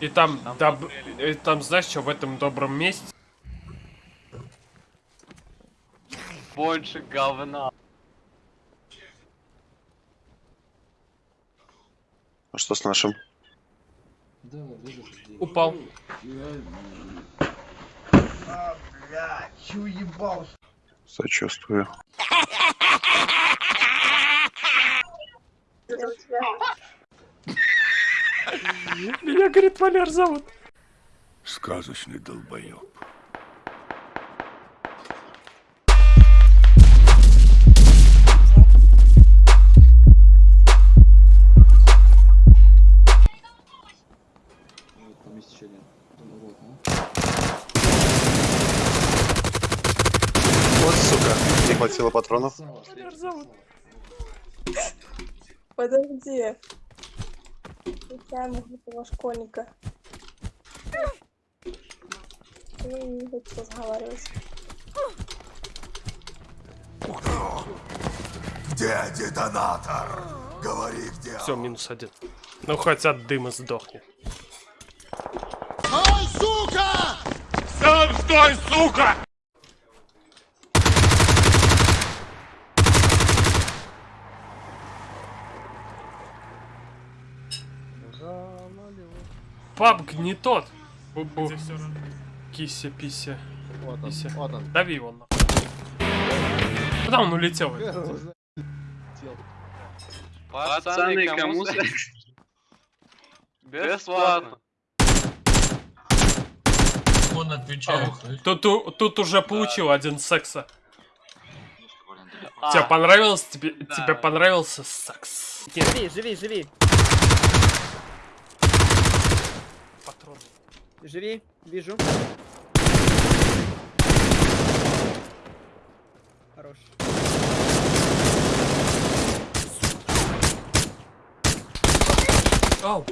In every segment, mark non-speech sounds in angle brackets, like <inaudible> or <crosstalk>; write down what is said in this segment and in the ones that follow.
И там, Там доб- и там знаешь, что в этом добром месте? Больше говна. А что с нашим? Упал. А, блядь, чё ебал? Сочувствую. <laughs> <laughs> Меня, говорит, Валер зовут. Сказочный долбоеб. Вот, сука, не хватило патронов. Валер зовут. Подожди. Случайно этого школьника. Ну, не хочу разговаривать. Где детонатор? Говори, где Все, минус один. Ну, хоть от дыма сдохнет. Сам стой, сука! Папк не тот. Бу-бу. Кися, пися. Вот он, Пися. вот он. Дави его на. Куда он улетел? <laughs> Пацаны, кому. <laughs> Бесплатно. Он отвечает. Тут, тут уже получил один секса. А, Тебе понравилось? Тебе, тебе понравился секс? Живи, живи, живи, живи, вижу. Хорош. Ау!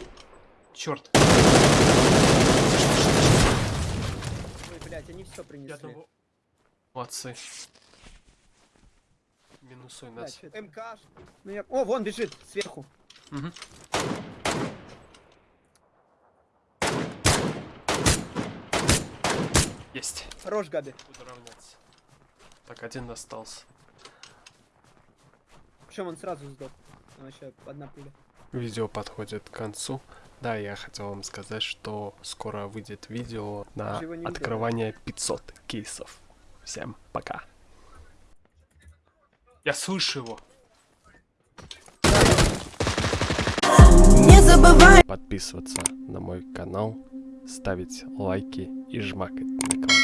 Черт. Ой, блядь, они все Я принесли. одного... Молодцы. Минусуй нас. МК. Ну я... О, вон бежит, сверху. Мгм. Есть. Хорош, Габи. Буду равняться. Так, один остался. Причем он сразу сдох. А, еще одна пуля. Видео подходит к концу. Да, я хотел вам сказать, что скоро выйдет видео на открывание 500 кейсов. Всем пока. Я слышу его. Не забывай! Подписываться на мой канал, ставить лайки и жмакать на колокольчик.